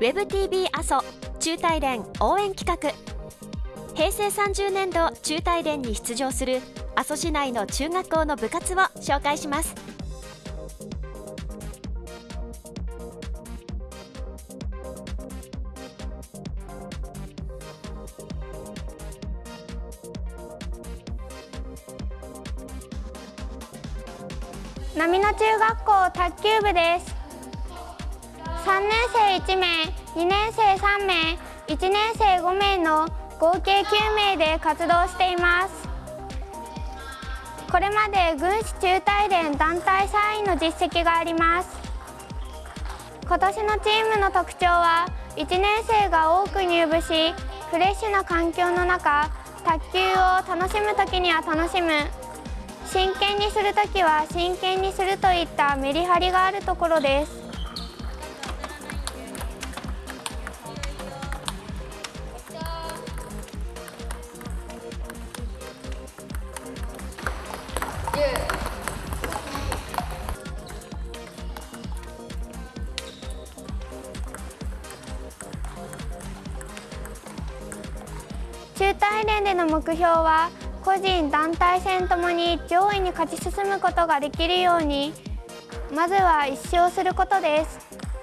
WebTV 阿蘇中大連応援企画。平成30年度中大連に出場する阿蘇市内の中学校の部活を紹介します。波野中学校卓球部です。3年生1名2年生3名1年生5名の合計9名で活動しています。これまで軍師中大連団体3位の実績があります。今年のチームの特徴は1年生が多く入部しフレッシュな環境の中卓球を楽しむ時には楽しむ真剣にするときは真剣にするといったメリハリがあるところです。中大連での目標は個人団体戦ともに上位に勝ち進むことができるようにまずは1勝することです。